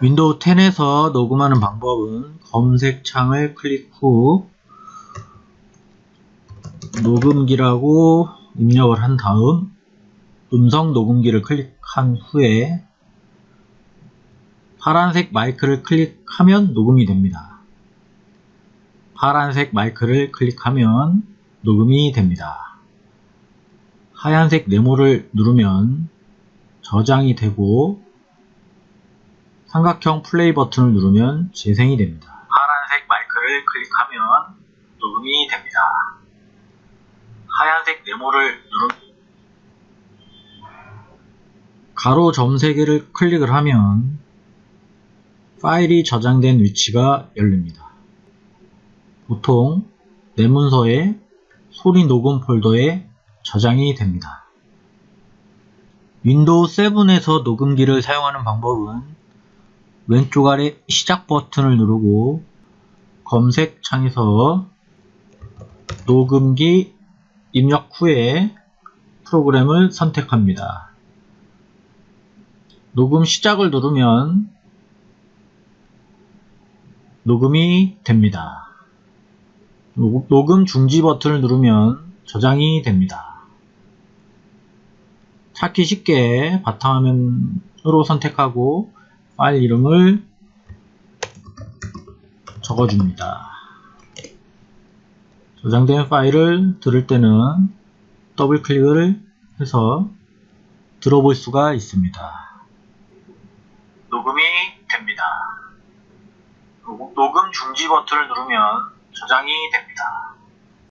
윈도우 10에서 녹음하는 방법은 검색창을 클릭 후 녹음기라고 입력을 한 다음 음성 녹음기를 클릭한 후에 파란색 마이크를 클릭하면 녹음이 됩니다. 파란색 마이크를 클릭하면 녹음이 됩니다. 하얀색 네모를 누르면 저장이 되고 삼각형 플레이 버튼을 누르면 재생이 됩니다. 파란색 마이크를 클릭하면 녹음이 됩니다. 하얀색 네모를 누르 가로 점 3개를 클릭을 하면 파일이 저장된 위치가 열립니다. 보통 내 문서에 소리 녹음 폴더에 저장이 됩니다. 윈도우 7에서 녹음기를 사용하는 방법은 왼쪽 아래 시작 버튼을 누르고 검색 창에서 녹음기 입력 후에 프로그램을 선택합니다. 녹음 시작을 누르면 녹음이 됩니다. 녹음 중지 버튼을 누르면 저장이 됩니다. 찾기 쉽게 바탕화면으로 선택하고 파일 이름을 적어줍니다. 저장된 파일을 들을 때는 더블 클릭을 해서 들어볼 수가 있습니다. 녹음이 됩니다. 녹음 중지 버튼을 누르면 저장이 됩니다.